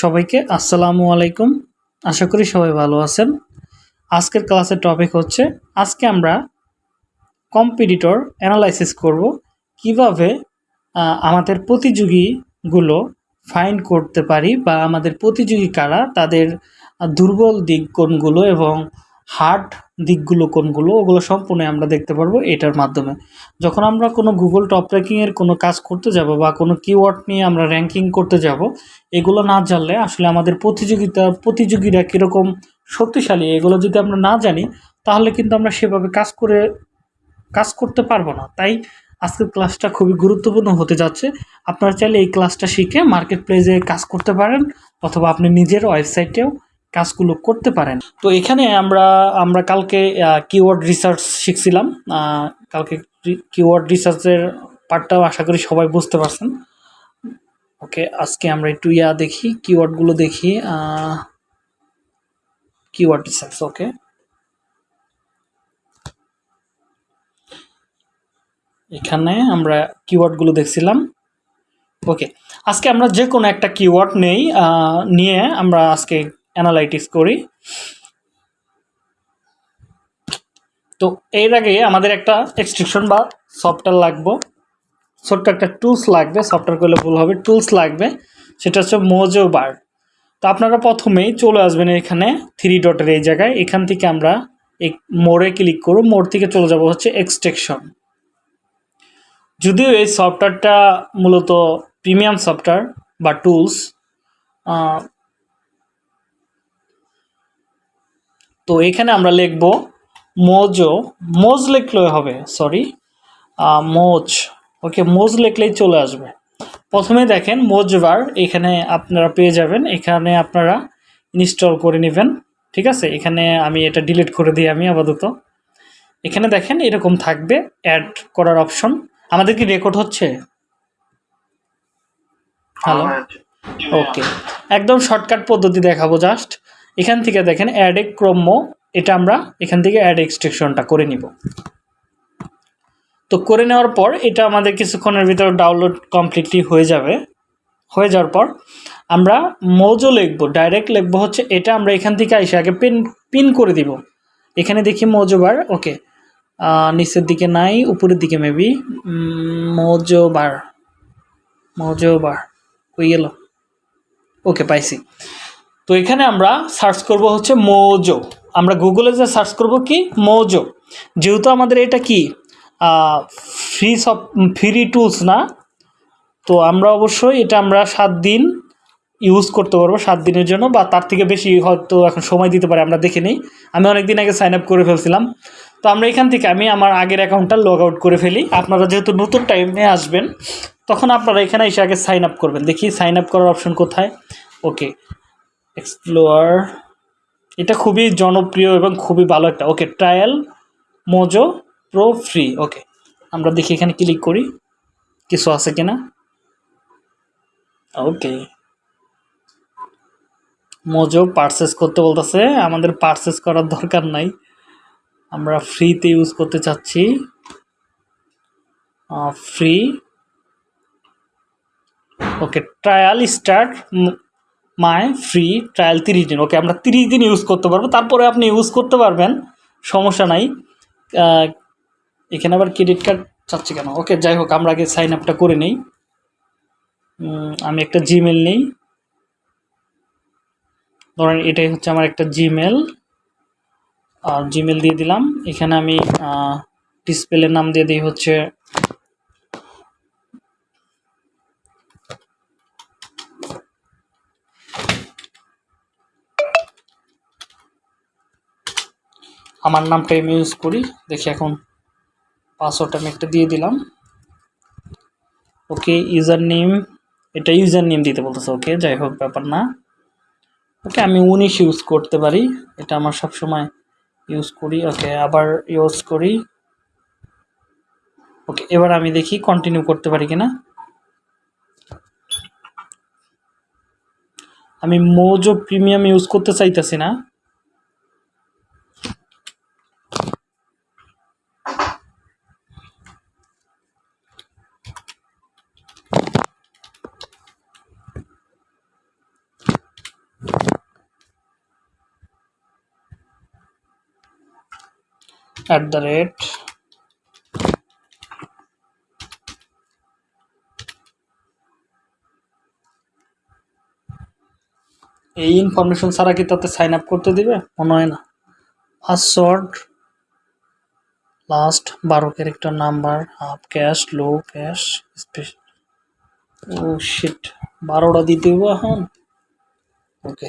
সবাইকে আসসালামু আলাইকুম। আশা করি সবাই ভালো আছেন। আজকের ক্লাসের টপিক হচ্ছে, আজকে আমরা কম্পিটিটর অ্যানালাইসিস করব কীভাবে আমাদের প্রতিযোগীগুলো ফাইন করতে পারি বা আমাদের প্রতিযোগী কারা, তাদের দুর্বল দিক কোনগুলো এবং হার্ড দিকগুলো কোনগুলো, ওগুলো সম্পূর্ণ আমরা দেখতে পারব এটার মাধ্যমে। যখন আমরা কোনো গুগল টপ র্যাঙ্কিংয়ের কোনো কাজ করতে যাব বা কোনো কিওয়ার্ড নিয়ে আমরা র্যাঙ্কিং করতে যাব, এগুলো না জানলে আসলে আমাদের প্রতিযোগিতা, প্রতিযোগীরা কীরকম শক্তিশালী, এগুলো যদি আমরা না জানি, তাহলে কিন্তু আমরা সেভাবে কাজ করে, কাজ করতে পারব না। তাই আজকের ক্লাসটা খুবই গুরুত্বপূর্ণ হতে যাচ্ছে। আপনারা চাইলে এই ক্লাসটা শিখে মার্কেট প্লেসে কাজ করতে পারেন, অথবা আপনি নিজের ওয়েবসাইটেও কাজগুলো করতে পারেন। তো এখানে আমরা আমরা কালকে কিওয়ার্ড রিসার্চ শিখছিলাম। কালকে কিওয়ার্ড রিসার্চের পার্টটাও আশা করি সবাই বুঝতে পারছেন। ওকে, আজকে আমরা একটু ইয়া দেখি কিওয়ার্ডগুলো দেখি। Keyword research okay. এখানে আমরা কিওয়ার্ডগুলো দেখছিলাম। ওকে, আজকে আমরা যে কোনো একটা কিওয়ার্ড নেই নিয়ে আমরা আজকে অ্যানালাইটিক্স করি। তো এর আগে আমাদের একটা এক্সট্রিকশন বা সফটওয়্যার লাগবে। ছোট্ট একটা টুলস লাগবে সফটওয়্যার করলে ভুল হবে। টুলস লাগবে, সেটা হচ্ছে মোজো বার তো আপনারা প্রথমেই চলে আসবেন এখানে থ্রি ডটের এই জায়গায়। এখান থেকে আমরা এই মোড়ে ক্লিক করব। মোড় থেকে চলে যাব হচ্ছে এক্সটেকশন যদিও এই সফটওয়্যারটা মূলত প্রিমিয়াম সফটওয়্যার বা টুলস তো এখানে আমরা লিখব মোজো মোজ লিখলে হবে সরি মোজ ওকে মোজ লিখলেই চলে আসবে। প্রথমে দেখেন মোজবার এখানে আপনারা পেয়ে যাবেন এখানে আপনারা ইনস্টল করে নেবেন ঠিক আছে? এখানে আমি এটা ডিলিট করে দিই আমি আপাতত। এখানে দেখেন এরকম থাকবে অ্যাড করার অপশন আমাদের কি রেকর্ড হচ্ছে? হ্যালো ওকে একদম শর্টকাট পদ্ধতি দেখাবো জাস্ট এখান থেকে দেখেন অ্যাড এ ক্রম্য, এটা আমরা এখান থেকে অ্যাড এক্সট্রেকশনটা করে নিব। তো করে নেওয়ার পর এটা আমাদের কিছুক্ষণের ভিতর ডাউনলোড কমপ্লিটলি হয়ে যাবে। হয়ে যাওয়ার পর আমরা মৌজো লিখব ডাইরেক্ট লিখব হচ্ছে এটা আমরা এখান থেকে এসে আগে পিন পিন করে দিব। এখানে দেখি মৌজো বার, ওকে। নিচের দিকে নাই, উপরের দিকে মেবি মৌজো বার। মৌজো বার, হয়ে গেল। ওকে, পাইছি। তো এখানে আমরা সার্চ করব হচ্ছে মোজো। আমরা গুগলে যে সার্চ করব কি? মোজো। যেহেতু আমাদের এটা কি? ফ্রি সব ফ্রি টুলস না? তো আমরা অবশ্যই এটা আমরা সাত দিন ইউজ করতে পারব, সাত দিনের জন্য বা তার থেকে বেশি হয়তো এখন সময় দিতে পারে, আমরা দেখে নিই। আমি অনেক দিন আগে সাইন আপ করে ফেলছিলাম। তো আমরা এখান থেকে আমি আমার আগের অ্যাকাউন্টটা লগ আউট করে ফেলি। আপনারা যেহেতু নতুন টাইমে আসবেন, তখন আপনারা এখানে এসে আগে সাইন আপ করবেন। দেখি সাইন আপ করার অপশন কোথায়? ওকে এক্সপ্লোয়ার এটা খুবই জনপ্রিয় এবং খুবই ভালো একটা। Okay trial Moz Pro free okay আমরা দেখি এখানে ক্লিক করি। কিছু আছে কিনা? ওকে মোজো পারচেস করতে বলতেছে, আমাদের পারচেস করার দরকার নাই। আমরা ফ্রিতে ইউজ করতে চাচ্ছি। Free okay trial start my free trial তিরিশ দিন। ওকে, আমরা তিরিশ দিন ইউজ করতে পারব। তারপরে আপনি ইউজ করতে পারবেন, সমস্যা নাই। এখানে আবার ক্রেডিট কার্ড চাচ্ছি কেন? ওকে, যাই হোক, আমরা আগে সাইন আপটা করে নিই। আমি একটা জিমেল নিই। ধরেন এটাই হচ্ছে আমার একটা জিমেল আর জিমেল দিয়ে দিলাম। এখানে আমি ডিসপ্লের নাম দিয়ে দিই হচ্ছে আমার নামটা আমি ইউজ করি। দেখি এখন পাসওয়ার্ড আমি একটা দিয়ে দিলাম। ওকে ইউজার নেম এটা ইউজার নেম দিতে বলতেছে ওকে যাই হোক, ব্যাপার না। ওকে আমি উনিশ ইউজ করতে পারি। এটা আমার সব সময় ইউজ করি। ওকে আবার ইউজ করি। ওকে এবার আমি দেখি কন্টিনিউ করতে পারি কিনা। আমি মোজো প্রিমিয়াম ইউজ করতে চাইতেছি না। অ্যাট দ্য রেট এই ইনফরমেশন ছাড়া কি তাতে সাইন আপ করতে দিবে? মনে হয় না। পাসওয়ার্ড লাস্ট বারো character number upper case lower case special ও শিট বারোটা দিতে হইব এখন? ওকে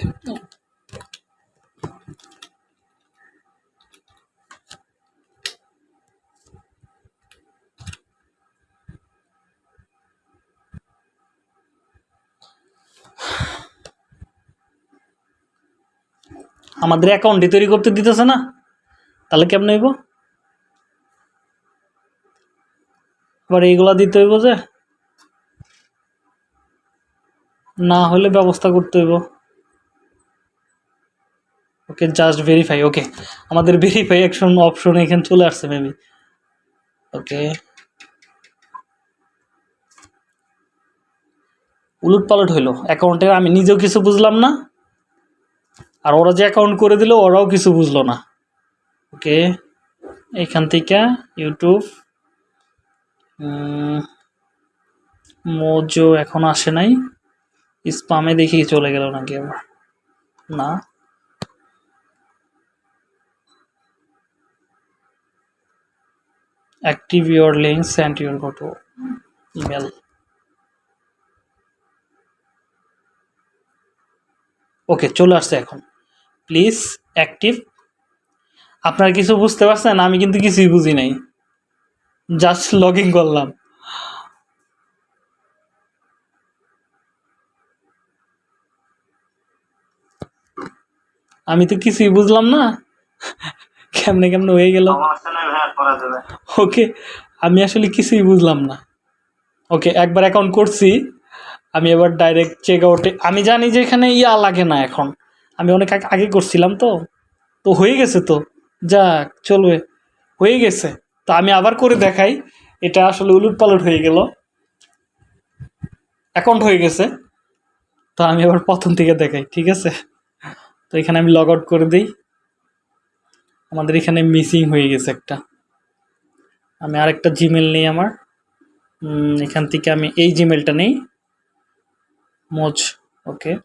আমাদের অ্যাকাউন্টই তৈরি করতে দিতেছে না, তাহলে কেমন হইব? এবার এইগুলা দিতে হইব যে, না হলে ব্যবস্থা করতে হইব। Okay just verify okay. আমাদের ভেরিফাই অ্যাকশন অপশন এখানে চলে আসছে মেবি ওকে। উলট পালট হইল অ্যাকাউন্টে আমি নিজেও কিছু বুঝলাম না। আর ওরা যে অ্যাকাউন্ট করে দিল, ওরাও কিছু বুঝলো না। ওকে এখান থেকে ইউটিউব মোজো এখন আসে নাই। স্পামে দেখি চলে গেল নাকি আবার। না। Active your send your go to email okay, চলে আসছে এখন। প্লিজ অ্যাক্টিভ আপনারা কিছু বুঝতে পারছেন? আমি কিন্তু কিছুই বুঝি নাই। জাস্ট লগ ইন করলাম। আমি তো কিছুই বুঝলাম না। কেমনে কেমনে হয়ে গেল। ওকে আমি আসলে কিছুই বুঝলাম না। ওকে একবার অ্যাকাউন্ট করছি। আমি এবার ডাইরেক্ট চেক আউটে আমি জানি যে এখানে ইয়া লাগে না এখন। আমি অনেক আগে- করছিলাম তো। তো হয়ে গেছে তো। যাক, চলবে। হয়ে গেছে। তো আমি আবার করে দেখাই। এটা আসলে উলুট পালট হয়ে গেল। অ্যাকাউন্ট হয়ে গেছে। তো আমি আবার প্রথম থেকে দেখাই, ঠিক আছে? তো এখানে আমি লগ আউট করে দিই। আমাদের এখানে মিসিং হয়ে গেছে একটা। আমি আরেকটা জিমেল নেই আমার। এখান থেকে আমি এই জিমেলটা নেই। মোজ ওকে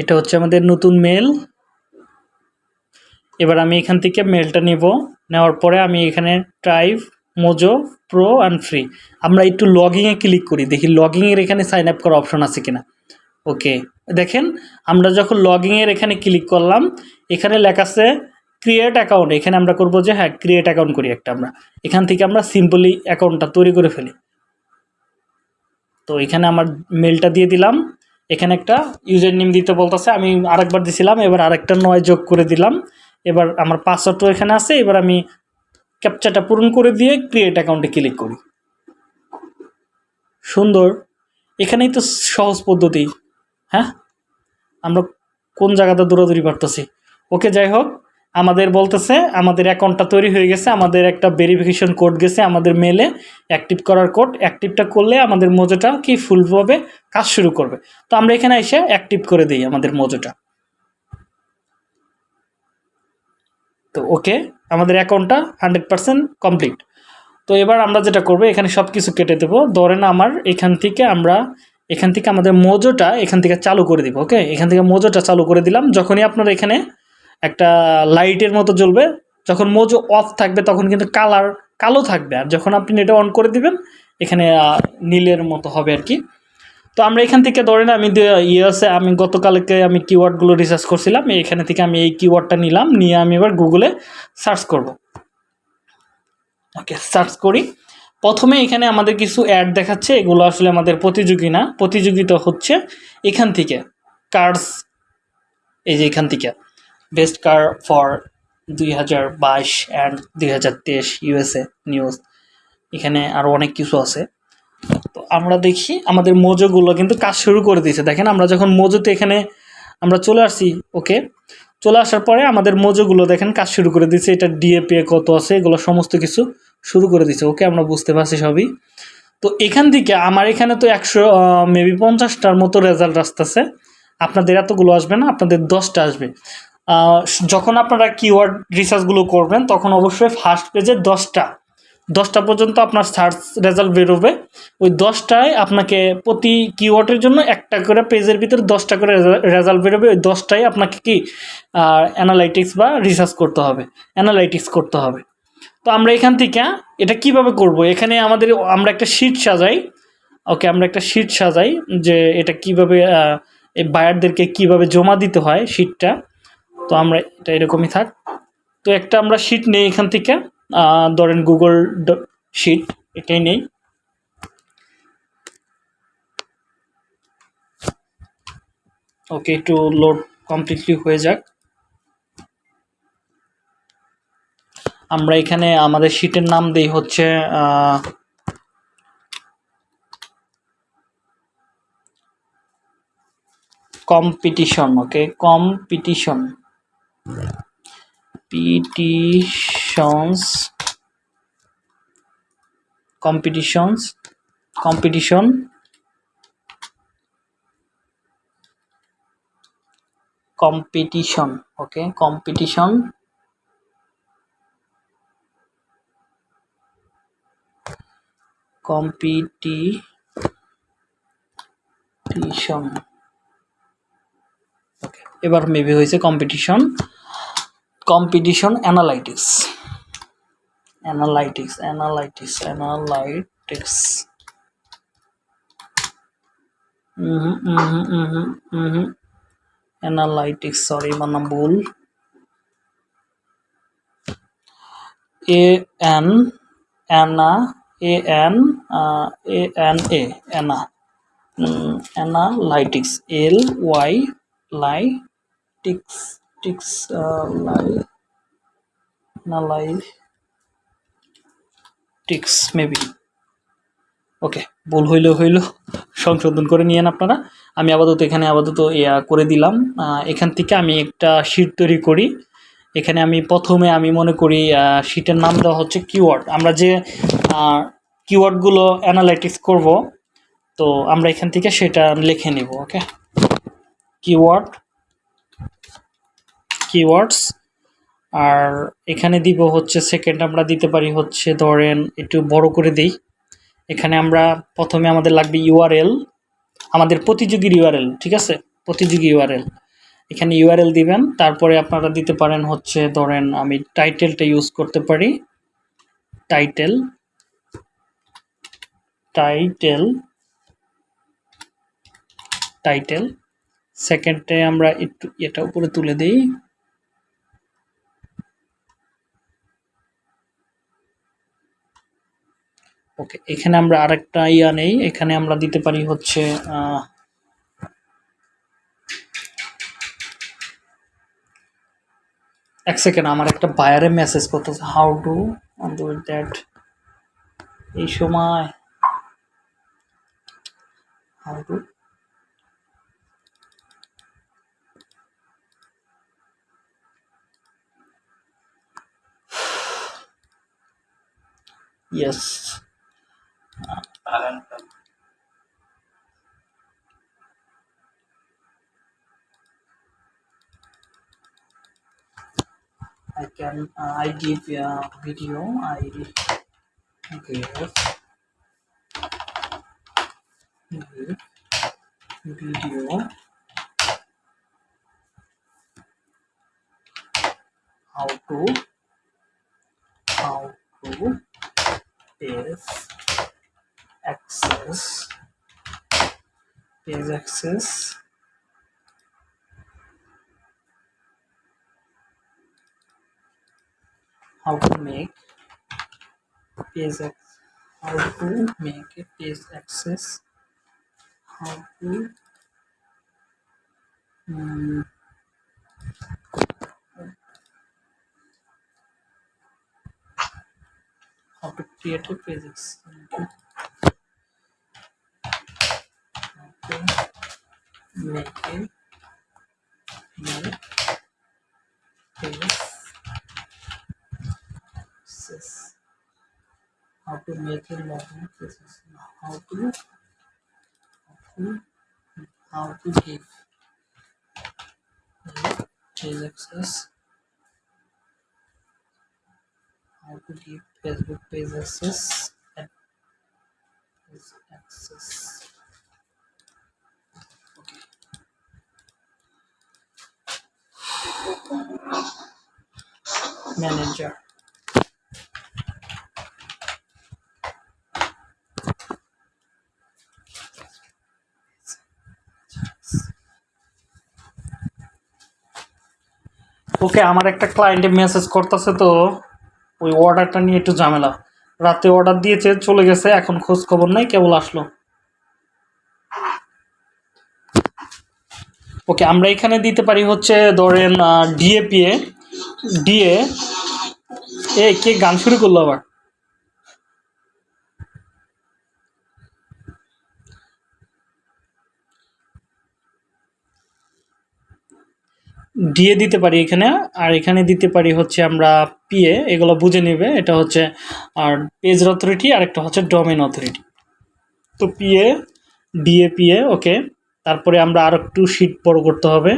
এটা হচ্ছে আমাদের নতুন মেল এবার আমি এখান থেকে মেলটা নেব। নেওয়ার পরে আমি এখানে trial Moz Pro and free আমরা একটু লগিংয়ে ক্লিক করি, দেখি লগিংয়ের এখানে সাইন আপ করার অপশন আছে কিনা। ওকে দেখেন, আমরা যখন লগিংয়ের এখানে ক্লিক করলাম, এখানে লেখা আছে ক্রিয়েট অ্যাকাউন্ট এখানে আমরা করব যে হ্যাঁ ক্রিয়েট অ্যাকাউন্ট করি একটা আমরা। এখান থেকে আমরা সিম্পলি অ্যাকাউন্টটা তৈরি করে ফেলি। তো এখানে আমার মেলটা দিয়ে দিলাম। এখানে একটা ইউজার নেম দিতে বলতেছে, আমি আরেকবার দিছিলাম, এবার আরেকটা নয় যোগ করে দিলাম। এবার আমার পাসওয়ার্ডও এখানে আছে, এবার আমি ক্যাপচাটা পূরণ করে দিয়ে ক্রিয়েট অ্যাকাউন্টে ক্লিক করি। সুন্দর। এখানেই তো সহজ পদ্ধতি হ্যাঁ? আমরা কোন জায়গাতে দৌড়াদৌড়ি পারতেছি? ওকে, যাই হোক। আমাদের বলতেছে, আমাদের অ্যাকাউন্টটা তৈরি হয়ে গেছে, আমাদের একটা ভেরিফিকেশন কোড গেছে আমাদের মেলে অ্যাক্টিভ করার কোড অ্যাক্টিভটা করলে আমাদের মোজোটা কি ফুলভাবে কাজ শুরু করবে। তো আমরা এখানে এসে অ্যাক্টিভ করে দিই আমাদের মোজোটা। তো ওকে, আমাদের অ্যাকাউন্টটা হান্ড্রেড পার্সেন্ট কমপ্লিট তো এবার আমরা যেটা করব, এখানে সব কিছু কেটে দেবো। ধরেন আমার এখান থেকে আমরা, এখান থেকে আমাদের মোজোটা এখান থেকে চালু করে দিব, ওকে? এখান থেকে মোজোটা চালু করে দিলাম। যখনই আপনার এখানে একটা লাইটের মতো জ্বলবে, যখন মোজো অফ থাকবে তখন কিন্তু কালার কালো থাকবে। আর যখন আপনি এটা অন করে দিবেন, এখানে নীলের মতো হবে আর কি। তো আমরা এখান থেকে ধরেন আমি ইয়ে আমি গতকালকে আমি কিওয়ার্ডগুলো রিসার্চ করছিলাম, এখানে থেকে আমি এই কিওয়ার্ডটা নিলাম, নিয়ে আমি এবার গুগলে সার্চ করব। ওকে সার্চ করি। প্রথমে এখানে আমাদের কিছু অ্যাড দেখাচ্ছে, এগুলো আসলে আমাদের প্রতিযোগী না, প্রতিযোগিতা হচ্ছে এখান থেকে। কার্স এই যে এখান থেকে। বেস্ট কার ফর দুই হাজার বাইশ অ্যান্ড দুই হাজার তেইশ ইউএসএ নিউজ এখানে আরও অনেক কিছু আছে। তো আমরা দেখি আমাদের মোজোগুলো কিন্তু কাজ শুরু করে দিয়েছে। দেখেন, আমরা যখন মোজোতে এখানে আমরা চলে আসছি, ওকে? চলে আসার পরে আমাদের মোজোগুলো দেখেন কাজ শুরু করে দিয়েছে। এটা ডিএপিএ কত আছে, এগুলো সমস্ত কিছু শুরু করে দিয়েছে। ওকে, আমরা বুঝতে পারছি সবই। তো এখান থেকে আমার এখানে তো একশো মেবি পঞ্চাশটার মতো রেজাল্ট আসতেছে। আপনাদের এতগুলো আসবে না, আপনাদের দশটা আসবে। যখন আপনারা কিওয়ার্ড রিসার্চগুলো করবেন, তখন অবশ্যই ফার্স্ট পেজে দশটা দশটা পর্যন্ত আপনার সার্চ রেজাল্ট বেরোবে। ওই দশটায় আপনাকে প্রতি কিওয়ার্ডের জন্য একটা করে পেজের ভিতরে দশটা করে রেজাল্ট বেরোবে। ওই দশটায় আপনাকে কি অ্যানালাইটিক্স বা রিসার্চ করতে হবে অ্যানালাইটিক্স করতে হবে। তো আমরা এখান থেকে এটা কীভাবে করব? এখানে আমাদের, আমরা একটা শিট সাজাই। ওকে, আমরা একটা শিট সাজাই যে এটা কীভাবে এই বায়ারদেরকে কীভাবে জমা দিতে হয় শিটটা তো আমরা এটা এরকমই থাক। তো একটা আমরা শিট নেই এখান থেকে। ধরেন গুগল শিট এটাই নেই। ওকে একটু লোড কমপ্লিটলি হয়ে যাক। আমরা এখানে আমাদের শিটের নাম দেই হচ্ছে competition okay competition petitions competitions competition competition okay competition competition okay এবার মেবি হয়েছে competition competition analytics. Analytics analytics analytics. Mm-hmm, mm-hmm, mm-hmm, mm-hmm. analytics sorry mana bhul a n anna a n uh, a n a anna mm, analytics l y lytics. টিক্স টিক্স maybe okay ভুল হইলেও হইল। সংশোধন করে নিয়েন আপনারা। আমি আপাতত এখানে আপাতত ইয়া করে দিলাম। এখান থেকে আমি একটা শিট তৈরি করি। এখানে আমি প্রথমে আমি মনে করি শিটের নাম দেওয়া হচ্ছে কিওয়ার্ড আমরা যে কিওয়ার্ডগুলো অ্যানালাইটিক্স করব, তো আমরা এখান থেকে সেটা লিখে নিব ওকে কিওয়ার্ড কিওয়ার্ডস আর এখানে দিব হচ্ছে সেকেন্ড আমরা দিতে পারি হচ্ছে ধরেন একটু বড় করে দিই। এখানে আমরা প্রথমে আমাদের লাগবে ইউআরএল আমাদের প্রতিযোগীর ইউআরএল ঠিক আছে? প্রতিযোগী ইউআরএল এখানে ইউআরএল দিবেন, তারপরে আপনারা দিতে পারেন হচ্ছে ধরেন আমি টাইটেলটা ইউজ করতে পারি। টাইটেল টাইটেল টাইটেল সেকেন্ডে আমরা একটু এটা উপরে তুলে দিই। ওকে এখানে আমরা আরেকটা ইয়া নেই। এখানে আমরা দিতে পারি হচ্ছে এক সেকেন্ড আমার একটা বায়ারে মেসেজ করতেছে হাউ টু ডু দ্যাট এই সময় how to talented I can uh, I give a video. I give give mm-hmm. video. How to? How to? Paste access page access how to make page how to make a page access how to mm, how to create a page how to make page access how to make a login process how to how to give page access how to give facebook page access manager. Okay আমার একটা ক্লায়েন্টে message করতেছে তো, ওই অর্ডারটা নিয়ে একটু ঝামেলা। রাতে অর্ডার দিয়েছে, চলে গেছে, এখন খোঁজ খবর নাই, কেবল আসলো। ওকে আমরা এখানে দিতে পারি হচ্ছে, ধরেন ডিএপিএ ডিএ এ, কে গান শুরু করল আবার? ডিএ দিতে পারি এখানে, আর এখানে দিতে পারি হচ্ছে আমরা পিএ এগুলো বুঝে নেবে। এটা হচ্ছে, আর পেজ অথরিটি আর একটা হচ্ছে ডোমেন অথরিটি তো পিএ ডিএ পিএ ওকে তারপরে আমরা আর একটু শিট বড় করতে হবে।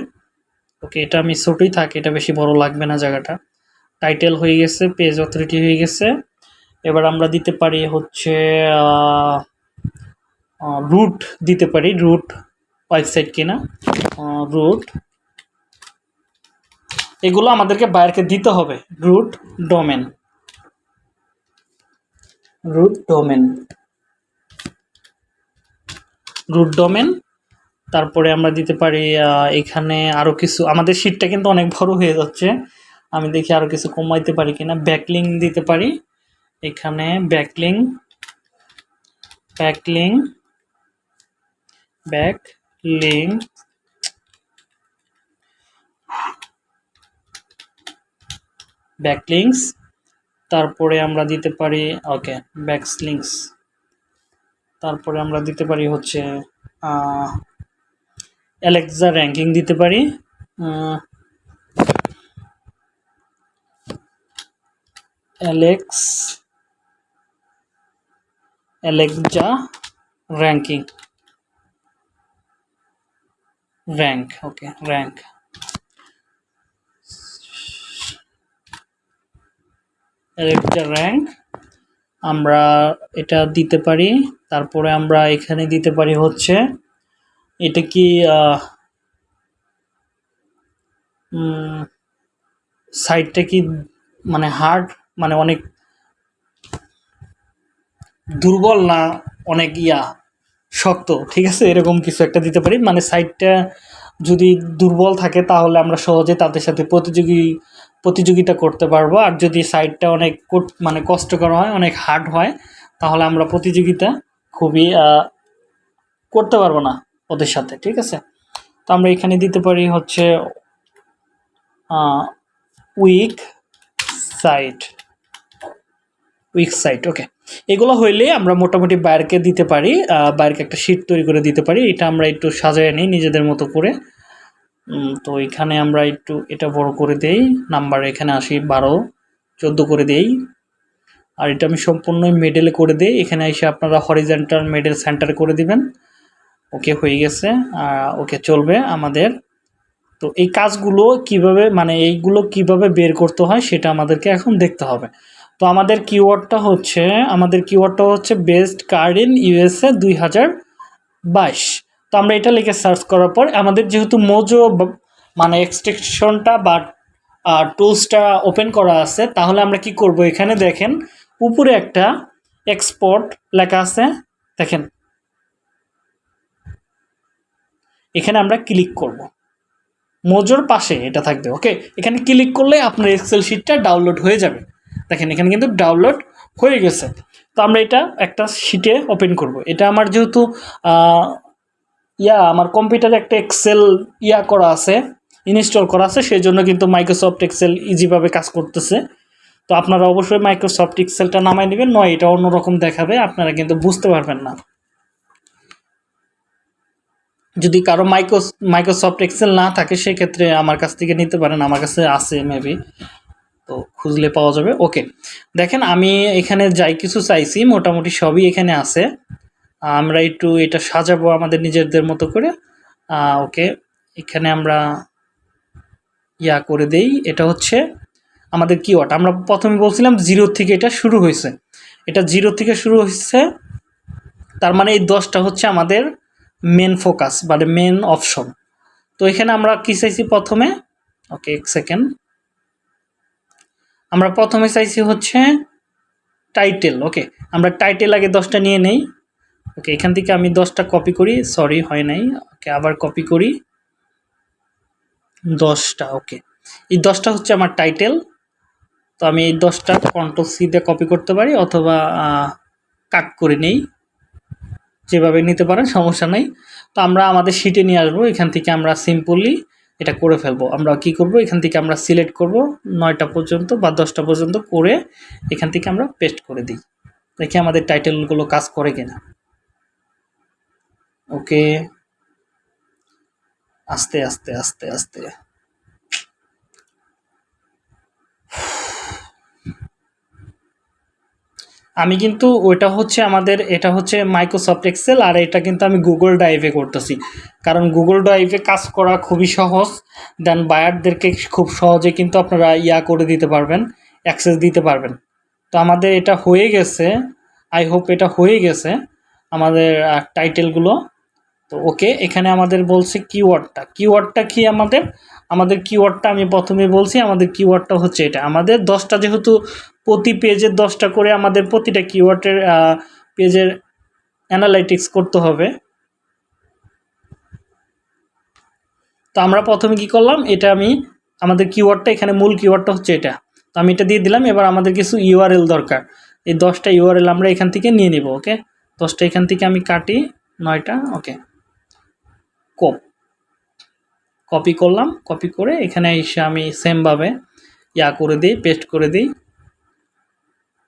ওকে, এটা আমি ছোটোই থাকি, এটা বেশি বড় লাগবে না জায়গাটা। টাইটেল হয়ে গেছে পেজ অথরিটি হয়ে গেছে। এবার আমরা দিতে পারি হচ্ছে রুট দিতে পারি রুট ওয়েবসাইট কিনা রুট এগুলো আমাদেরকে বাইরকে দিতে হবে root domain root domain root domain তারপরে আমরা দিতে পারি এখানে আরও কিছু, আমাদের শীটটা কিন্তু অনেক বড় হয়ে যাচ্ছে। আমি দেখি আরও কিছু কমাইতে পারি কিনা। ব্যাকলিং দিতে পারি। এখানে ব্যাকলিং ব্যাকলিং ব্যাকলিং ব্যাকলিংস তারপরে আমরা দিতে পারি ওকে ব্যাকলিংস তারপরে আমরা দিতে পারি হচ্ছে অ্যালেক্সা র্যাঙ্কিং দিতে পারি। Alex Alexa ranking rank okay rank একটা র্যাঙ্ক আমরা এটা দিতে পারি। তারপরে আমরা এখানে দিতে পারি হচ্ছে এটা কি সাইডটা কি মানে হার্ড মানে অনেক দুর্বল না অনেক ইয়া, শক্ত? ঠিক আছে, এরকম কিছু একটা দিতে পারি। মানে সাইডটা যদি দুর্বল থাকে, তাহলে আমরা সহজে তাদের সাথে প্রতিযোগী, প্রতিযোগিতা করতে পারব। আর যদি সাইডটা অনেক মানে কষ্টকর হয়, অনেক হার্ড হয়, তাহলে আমরা প্রতিযোগিতা খুবই করতে পারব না। ওদের সাথে, ঠিক আছে? তো আমরা এখানে দিতে পারি হচ্ছে weak site weak site okay এগুলো হইলে আমরা মোটামুটি বাইরকে দিতে পারি বাইরকে একটা শিট তৈরি করে দিতে পারি, এটা আমরা একটু সাজায় নিই নিজেদের মতো করে। তো এখানে আমরা একটু এটা বড় করে দেই নাম্বার এখানে আসি বারো, চোদ্দ করে দেই। আর এটা আমি সম্পূর্ণ মেডেলে করে দিই, এখানে এসে আপনারা হরিজেন্টাল মেডেল সেন্টার করে দিবেন। ওকে হয়ে গেছে ওকে চলবে আমাদের। তো এই কাজগুলো কীভাবে মানে এইগুলো কীভাবে বের করতে হয় সেটা আমাদেরকে এখন দেখতে হবে। তো আমাদের কিওয়ার্ডটা হচ্ছে, আমাদের কিওয়ার্ডটা হচ্ছে বেস্ট কার্ড ইন ইউএসএ দুই হাজার বাইশ। তো আমরা এটা লিখে সার্চ করার পর, আমাদের যেহেতু মোজো মানে এক্সটেকশনটা বা টুলসটা ওপেন করা আছে, তাহলে আমরা কি করব? এখানে দেখেন, উপরে একটা এক্সপোর্ট লেখা আছে। দেখেন এখানে আমরা ক্লিক করব। মোজোর পাশে এটা থাকবে ওকে এখানে ক্লিক করলে আপনার এক্সেল শিটটা ডাউনলোড হয়ে যাবে। দেখেন, এখানে কিন্তু ডাউনলোড হয়ে গেছে। তো আমরা এটা একটা শিটে ওপেন করব। এটা আমার যেহেতু ইয়া, আমার কম্পিউটারে একটা এক্সেল ইয়া করা আছে ইনস্টল করা আছে সেই জন্য কিন্তু মাইক্রোসফট এক্সেল ইজিভাবে কাজ করতেছে। তো আপনারা অবশ্যই মাইক্রোসফট এক্সেলটা নামাই নেবেন, নয়, এটা অন্যরকম দেখাবে, আপনারা কিন্তু বুঝতে পারবেন না। যদি কারও মাইক্রো মাইক্রোসফট এক্সেল না থাকে, সেক্ষেত্রে আমার কাছ থেকে নিতে পারেন। আমার কাছে আছে মেবি তো খুঁজলে পাওয়া যাবে। ওকে দেখেন আমি এখানে যাই, কিছু চাইছি, মোটামুটি সবই এখানে আছে। আমরা একটু এটা সাজাবো আমাদের নিজেদের মতো করে। ওকে এখানে আমরা ইয়া করে দেই। এটা হচ্ছে আমাদের কিওয়ার্ড আমরা প্রথমে বলছিলাম জিরো থেকে এটা শুরু হয়েছে। এটা জিরো থেকে শুরু হয়েছে, তার মানে এই দশটা হচ্ছে আমাদের মেন ফোকাস মানে মেন অপশন তো এখানে আমরা কী চাইছি প্রথমে? ওকে এক সেকেন্ড আমরা প্রথমে চাইছি হচ্ছে টাইটেল ওকে আমরা টাইটেল আগে দশটা নিয়ে নেই। ওকে এখান থেকে আমি দশটা কপি করি সরি হয় নাই। ওকে আবার কপি করি। দশটা ওকে এই দশটা হচ্ছে আমার টাইটেল তো আমি এই দশটা কন্ট্রোল সি দিয়ে কপি করতে পারি, অথবা কাট করে নেই। যেভাবে নিতে পারেন, সমস্যা নেই। তো আমরা আমাদের শিটে নিয়ে আসব, এখান থেকে আমরা সিম্পলি এটা করে ফেলব। আমরা কি করব? এখান থেকে আমরা সিলেক্ট করব, নয়টা পর্যন্ত বা দশটা পর্যন্ত করে এখান থেকে আমরা পেস্ট করে দিই। দেখি আমাদের টাইটেলগুলো কাজ করে কিনা। ওকে আস্তে আস্তে আস্তে আস্তে। আমি কিন্তু ওইটা হচ্ছে আমাদের, এটা হচ্ছে মাইক্রোসফট এক্সেল আর এটা কিন্তু আমি গুগল ড্রাইভে করতেছি। কারণ গুগল ড্রাইভে কাজ করা খুবই সহজ। দেন বায়ারদেরকে খুব সহজে কিন্তু আপনারা ইয়া করে দিতে পারবেন অ্যাক্সেস দিতে পারবেন। তো আমাদের এটা হয়ে গেছে। আই হোপ এটা হয়ে গেছে আমাদের টাইটেলগুলো তো ওকে এখানে আমাদের বলছে কিওয়ার্ডটা কিওয়ার্ডটা কি আমাদের? আমাদের কিওয়ার্ডটা আমি প্রথমে বলছি, আমাদের কিওয়ার্ডটা হচ্ছে এটা। আমাদের দশটা যেহেতু প্রতি পেজের দশটা করে আমাদের প্রতিটা কিওয়ার্ডের পেজের অ্যানালাইটিক্স করতে হবে। তো আমরা প্রথমে কি করলাম, এটা আমি, আমাদের কিওয়ার্ডটা এখানে মূল কিওয়ার্ডটা হচ্ছে এটা। তো আমি এটা দিয়ে দিলাম, এবার আমাদের কিছু ইউআরএল দরকার। এই দশটা ইউআরএল আমরা এখান থেকে নিয়ে নিব ওকে দশটা এখান থেকে আমি কাটি, নয়টা ওকে কপ কপি করলাম কপি করে এখানে এসে আমি সেমভাবে ইয়া করে দিই পেস্ট করে দিই।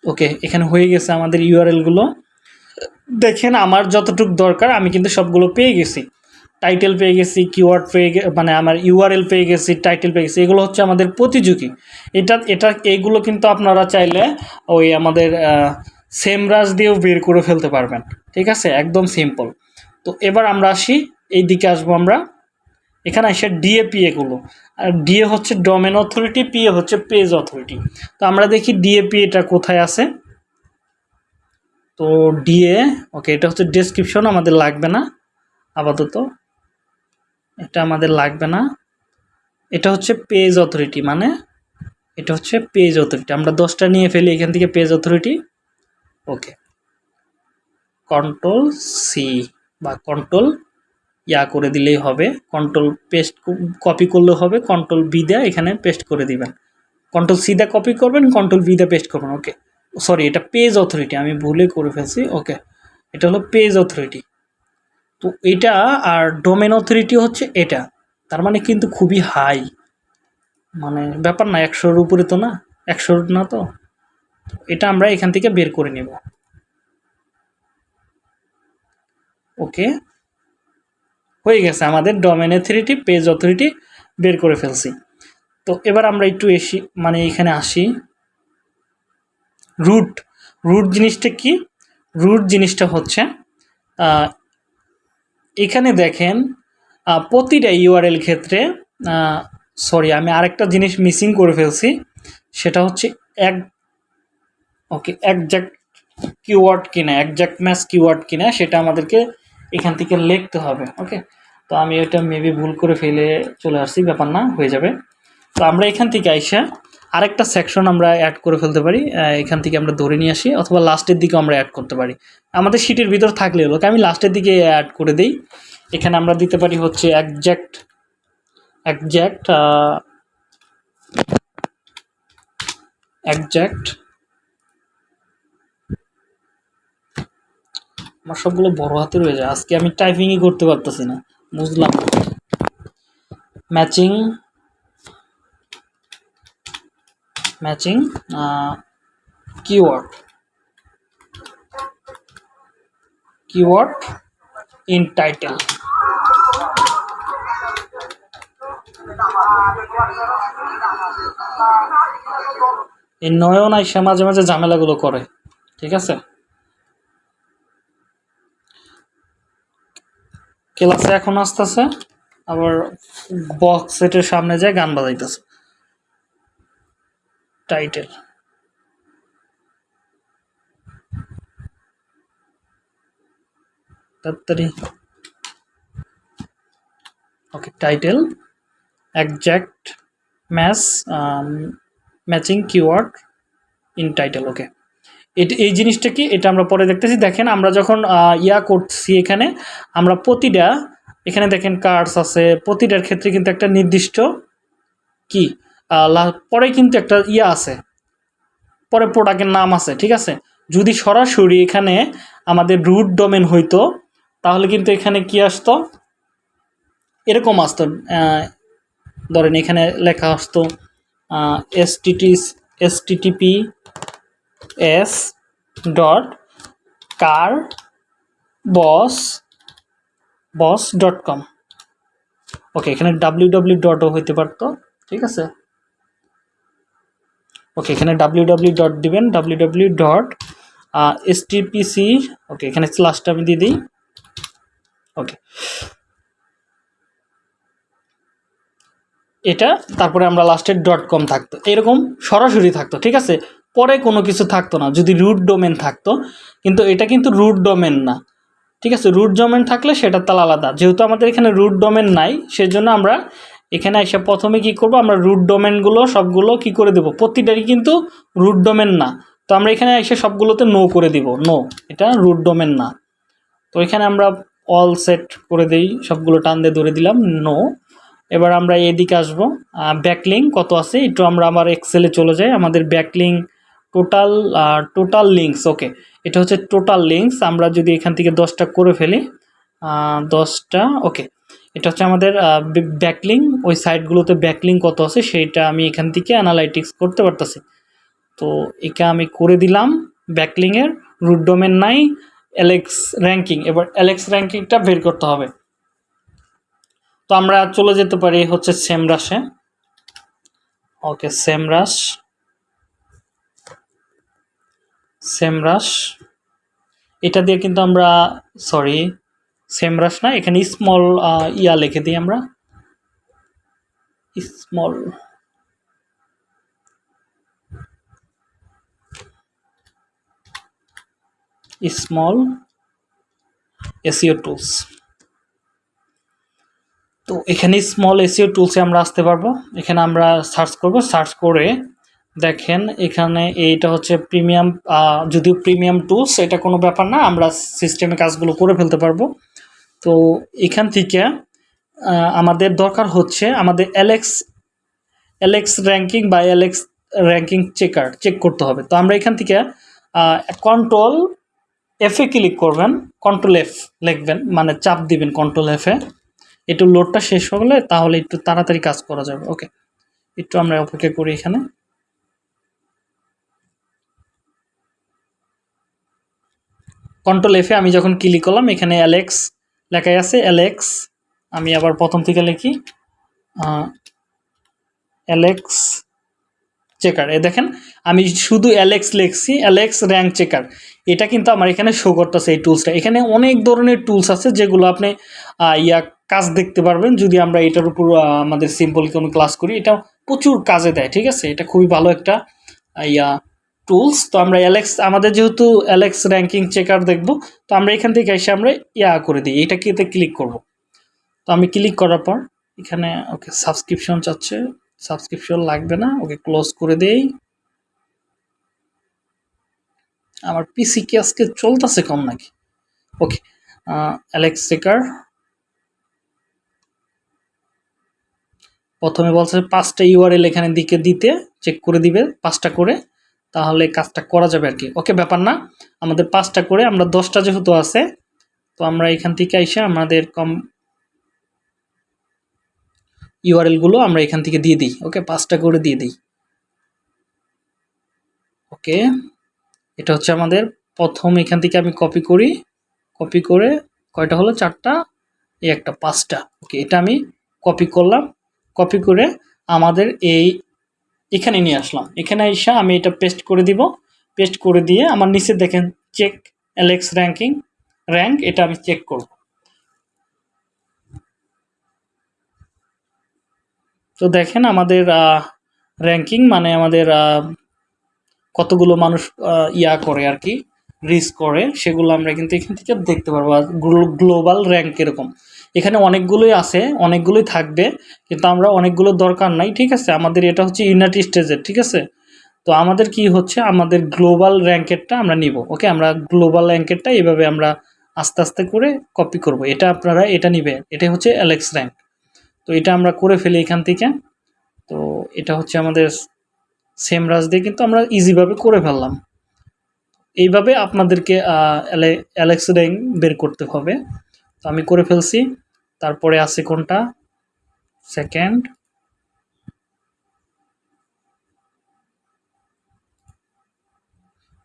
ওকে এখানে হয়ে গেছে আমাদের ইউআরএলগুলো দেখেন আমার যতটুক দরকার, আমি কিন্তু সবগুলো পেয়ে গেছি। টাইটেল পেয়ে গেছি কিওয়ার্ড পেয়ে মানে আমার ইউআরএল পেয়ে গেছি টাইটেল পেয়ে গেছি, এগুলো হচ্ছে আমাদের প্রতিযোগী। এটা এটা এইগুলো কিন্তু আপনারা চাইলে ওই আমাদের সেম রাজ দিয়েও বের করে ফেলতে পারবেন। ঠিক আছে? একদম সিম্পল তো এবার আমরা আসি এই দিকে আসব আমরা। এখানে আসে ডিএ এগুলো আর ডিএ হচ্ছে ডোমেন অথরিটি পিএ হচ্ছে পেজ অথরিটি তো আমরা দেখি ডিএপি এটা কোথায় আছে? তো ডিএ ওকে এটা হচ্ছে ডেসক্রিপশন আমাদের লাগবে না, আপাতত। এটা আমাদের লাগবে না। এটা হচ্ছে পেজ অথরিটি মানে এটা হচ্ছে পেজ অথরিটি আমরা দশটা নিয়ে ফেলি, এখান থেকে page authority okay control C বা কন্ট্রোল ইয়া করে দিলেই হবে। কন্ট্রোল পেস্ট কপি করলেও হবে। কন্ট্রোল বি দেয়া এখানে পেস্ট করে দিবেন। কন্ট্রোল সি দা কপি করবেন কন্ট্রোল বি দা পেস্ট করবেন ওকে সরি এটা পেজ অথরিটি আমি ভুলে করে ফেলছি ওকে এটা হলো পেজ অথরিটি তো এটা আর ডোমেন অথরিটি হচ্ছে এটা। তার মানে কিন্তু খুবই হাই মানে ব্যাপার না, একশোর উপরে তো না? একশোর না তো? এটা আমরা এখান থেকে বের করে নেব। ওকে হয়ে গেছে। আমাদের ডোমেন অথরিটি পেজ অথরিটি বের করে ফেলছি। তো এবার আমরা একটু এসি মানে এখানে আসি। রুট রুট জিনিসটা কি? রুট জিনিসটা হচ্ছে এখানে দেখেন প্রতিটা ইউআরএল ক্ষেত্রে সরি আমি আরেকটা জিনিস মিসিং করে ফেলছি। সেটা হচ্ছে এক ওকে একজ্যাক্ট কিওয়ার্ড কিনা একজ্যাক্ট ম্যাচ কিওয়ার্ড কিনা, সেটা আমাদেরকে এখান থেকে লিখতে হবে ওকে তো আমি এটা মেবি ভুল করে ফেলে চলে আসছি, ব্যাপার না, হয়ে যাবে। তো আমরা এখান থেকে আইসা আরেকটা সেকশন আমরা অ্যাড করে ফেলতে পারি এখান থেকে আমরা ধরে নিয়ে আসি, অথবা লাস্টের দিকে আমরা অ্যাড করতে পারি। আমাদের শিটের ভিতর থাকলে হলো, আমি লাস্টের দিকে অ্যাড করে দিই। এখানে আমরা দিতে পারি হচ্ছে একজ্যাক্ট একজ্যাক্ট একজ্যাক্ট আমার সবগুলো বড় হাতে রয়ে যায়। আজকে আমি টাইপিংই করতে পারতেছি না। বুঝলাম matching matching keyword keyword in title এই নয়ন আইসা মাঝে মাঝে ঝামেলাগুলো করে। ঠিক আছে? ক্লাসে এখন আসতেছে, আবার বক্স সেটের সামনে যায় গান বাজাইতেছে। টাইটেল তাড়াতাড়ি। Okay title exact match matching keyword in title okay এটা, এই জিনিসটা কি? এটা আমরা পরে দেখতেছি। দেখেন, আমরা যখন ইয়া করছি এখানে, আমরা প্রতিটা, এখানে দেখেন কার্ডস আছে, প্রতিটার ক্ষেত্রে কিন্তু একটা নির্দিষ্ট কি? পরে কিন্তু একটা ইয়া আছে। পরে প্রোডাক্টের নাম আছে, ঠিক আছে? যদি সরাসরি এখানে আমাদের রুট ডোমেন হইতো, তাহলে কিন্তু এখানে কি আসতো? এরকম আসতো ধরেন এখানে লেখা আসতো S TT S dot car boss boss dot com. Okay, এখানে ডাব্লিউ ডাব্লিউ ডটও হইতে পারতো, ঠিক আছে? ওকে, এখানে ডাব্লিউ ডাব্লিউ ডট দিবেন W W dot S TPC okay, এখানে স্লাসটা আমি দিয়ে দিই। ওকে। এটা, তারপরে আমরা লাস্টের ডট কম থাকতো, এরকম সরাসরি থাকতো, ঠিক আছে? পরে কোনো কিছু থাকতো না, যদি রুট ডোমেন থাকতো। কিন্তু এটা কিন্তু রুট ডোমেন না। ঠিক আছে? রুট ডোমেন থাকলে সেটা তাহলে আলাদা। যেহেতু আমাদের এখানে রুট ডোমেন নাই, সেজন্য আমরা এখানে এসে প্রথমে কি করব, আমরা রুট ডোমেনগুলো সবগুলো কি করে দেব? প্রতিটারই কিন্তু রুট ডোমেন না। তো আমরা এখানে এসে সবগুলোতে নো করে দিব। নো এটা রুট ডোমেন না। তো এখানে আমরা অল সেট করে দেই, সবগুলো টান দিয়ে ধরে দিলাম নো এবার আমরা এদিকে আসব। ব্যাকলিং কত আছে? একটু আমরা আবার এক্সেলে চলে যাই। আমাদের backlink total total links okay এটা হচ্ছে টোটাল লিঙ্কস আমরা যদি এখান থেকে দশটা করে ফেলি দশটা ওকে এটা হচ্ছে আমাদের ব্যাকলিং ওই সাইটগুলোতে ব্যাকলিং কত আছে, সেইটা আমি এখান থেকে অ্যানালাইটিক্স করতে পারতেছি। তো একে আমি করে দিলাম ব্যাকলিংয়ের রুট নাই এলেক্স র্যাঙ্কিং এবার এলেক্স র্যাঙ্কিংটা বের করতে হবে। তো আমরা চলে যেতে পারি হচ্ছে সেমরাসে ওকে সেমরাস সেমরাস এটা দিয়ে কিন্তু আমরা সরি সেমরাস না, এখানে স্মল ইয়া লিখে দিই আমরা। স্মল স্মল এসিও টুলস তো এখানে স্মল এসিও টুলসে আমরা আসতে পারব। এখানে আমরা সার্চ করব। সার্চ করে দেখেন, এখানে এইটা হচ্ছে প্রিমিয়াম যদিও প্রিমিয়াম টুলস এটা কোনো ব্যাপার না, আমরা সিস্টেমে কাজগুলো করে ফেলতে পারব। তো এখান থেকে আমাদের দরকার হচ্ছে আমাদের এলেক্স এলেক্স র্যাঙ্কিং বা এলেক্স র্যাঙ্কিং চেকার চেক করতে হবে। তো আমরা এখান থেকে কন্ট্রোল এফে ক্লিক করবেন কন্ট্রোল এফ লিখবেন মানে চাপ দিবেন কন্ট্রোল এফে একটু লোডটা শেষ হলে তাহলে একটু তাড়াতাড়ি কাজ করা যাবে। ওকে একটু আমরা অপেক্ষা করি এখানে। কন্ট্রোল এফে আমি যখন ক্লিক করলাম এখানে অ্যালেক্স লেখাই আছে অ্যালেক্স আমি আবার প্রথম থেকে লিখি অ্যালেক্স চেকার এ দেখেন, আমি শুধু অ্যালেক্স লিখছি অ্যালেক্স র্যাঙ্ক চেকার এটা কিন্তু আমার এখানে শো করতেছে এই টুলসটা এখানে অনেক ধরনের টুলস আছে যেগুলো আপনি ইয়া কাজ দেখতে পারবেন। যদি আমরা এটার উপর আমাদের সিম্পল কোনো ক্লাস করি, এটা প্রচুর কাজে দেয়, ঠিক আছে? এটা খুবই ভালো একটা ইয়া টুলস তো আমরা অ্যালেক্স আমাদের যেহেতু অ্যালেক্স র্যাঙ্কিং চেকার দেখব, তো আমরা এখান থেকে এসে আমরা ইয়া করে দিই এটাকে এতে ক্লিক করব। তো আমি ক্লিক করার পর, এখানে, ওকে সাবস্ক্রিপশন চাচ্ছে সাবস্ক্রিপশন লাগবে না, ওকে ক্লোজ করে দেই। আমার পিসি কি আজকে চলতেছে কম নাকি? ওকে অ্যালেক্স চেকার প্রথমে বলছে পাঁচটা ইউআরএল এখানে দিকে দিতে চেক করে দিবে, পাঁচটা করে। তাহলে কাজটা করা যাবে আর কি। ওকে, ব্যাপার না। আমাদের পাঁচটা করে, আমরা দশটা যেহেতু আছে, তো আমরা এখান থেকে এসে আমাদের কম ইউআরএলগুলো আমরা এখান থেকে দিয়ে দিই। ওকে, পাঁচটা করে দিয়ে দিই। ওকে, এটা হচ্ছে আমাদের প্রথম, এখান থেকে আমি কপি করি। কপি করে কয়টা হলো? চারটা, এই একটা, পাঁচটা। ওকে, এটা আমি কপি করলাম। কপি করে আমাদের এই এখানে নিয়ে আসলাম। এখানে এসে আমি এটা পেস্ট করে দিব। পেস্ট করে দিয়ে আমার নিচে দেখেন চেক এলেক্স র্যাঙ্কিং র্যাঙ্ক এটা আমি চেক করব। তো দেখেন আমাদের র্যাঙ্কিং মানে আমাদের কতগুলো মানুষ ইয়া করে আর কি রিস করে, সেগুলো আমরা কিন্তু এখান থেকে দেখতে পারব। আর গ্লোবাল র্যাঙ্ক এরকম। এখানে অনেকগুলোই আছে, অনেকগুলোই থাকবে, কিন্তু আমরা অনেকগুলো দরকার নাই, ঠিক আছে? আমাদের এটা হচ্ছে ইউনাইটেড স্টেজের ঠিক আছে? তো আমাদের কি হচ্ছে? আমাদের গ্লোবাল র্যাঙ্কেরটা আমরা নিব ওকে আমরা গ্লোবাল র্যাঙ্কেরটা এভাবে আমরা আস্তে আস্তে করে কপি করব। এটা আপনারা এটা নিবে এটা হচ্ছে অ্যালেক্স র্যাঙ্ক তো এটা আমরা করে ফেলি এখান থেকে। তো এটা হচ্ছে আমাদের সেম রাজ দিয়ে কিন্তু আমরা ইজিভাবে করে ফেললাম। এইভাবে আপনাদেরকে অ্যালেক্স র্যাঙ্ক বের করতে হবে। তো আমি করে ফেলছি। তারপরে আছে কোনটা? সেকেন্ড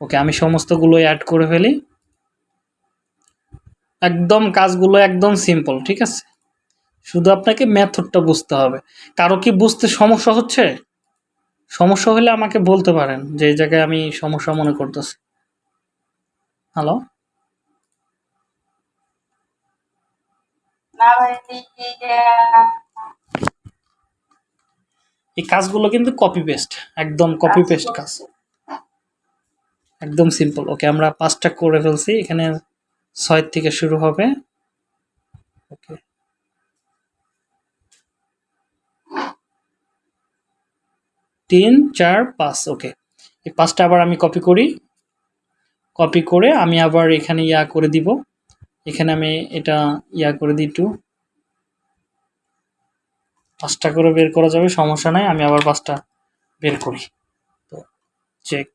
ওকে আমি সমস্তগুলো অ্যাড করে ফেলি। একদম কাজগুলো একদম সিম্পল ঠিক আছে? শুধু আপনাকে মেথডটা বুঝতে হবে। কারও কি বুঝতে সমস্যা হচ্ছে? সমস্যা হলে আমাকে বলতে পারেন যে জায়গায় আমি সমস্যা মনে করতেছি। হ্যালো না ভাই এই কাজগুলো কিন্তু কপি পেস্ট একদম কপি পেস্ট কাজ। একদম সিম্পল ওকে আমরা পাঁচটা করে ফেলছি, এখানে ছয় থেকে শুরু হবে ওকে তিন, চার, পাঁচ ওকে এই পাঁচটা আবার আমি কপি করি কপি করে আমি আবার এখানে ইয়া করে দিব। এখানে আমি এটা ইয়া করে দিই একটু। পাঁচটা করে বের করা যাবে, সমস্যা নাই, আমি আবার পাঁচটা বের করি। তো চেক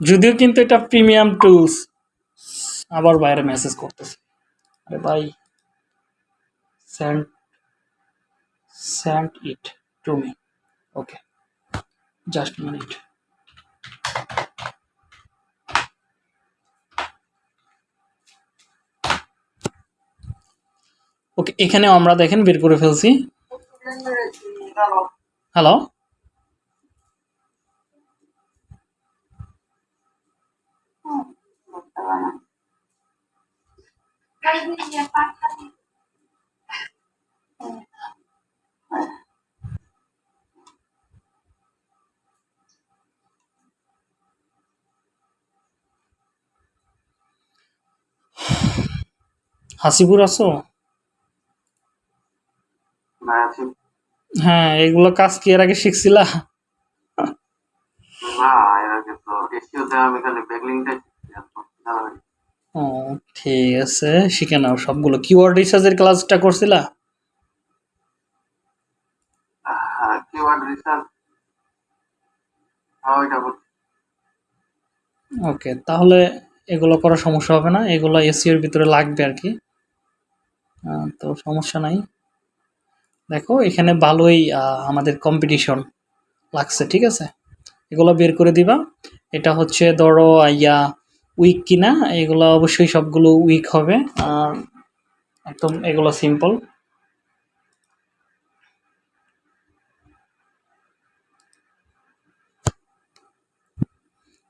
যদিও কিন্তু এটা প্রিমিয়াম টুলস আবার বাইরে মেসেজ করতেছে। আরে ভাই send send it to me okay just minute okay এখানে আমরা দেখেন বের করে ফেলছি। হ্যালো হাসিপুর আছো? না হ্যাঁ এগুলো কাজ কি এর আগে শিখছিলা? না এর আগে তো এসিওতে আমি খালি ব্যাকলিংটা। ও ঠিক আছে শিখে নাও সবগুলো। কিওয়ার্ড রিসার্চের ক্লাসটা করছিলা? হ্যাঁ কিওয়ার্ড রিসার্চ হ্যাঁ ওইটা ওকে তাহলে এগুলো করার সমস্যা হবে না এগুলো এসিওর ভিতরে লাগবে আর কি। তো সমস্যা নাই। দেখো, এখানে ভালোই আমাদের কম্পিটিশন লাগছে, ঠিক আছে? এগুলো বের করে দিবা। এটা হচ্ছে, ধরো, ইয়া উইক কিনা, এগুলো অবশ্যই সবগুলো উইক হবে। আর একদম এগুলো সিম্পল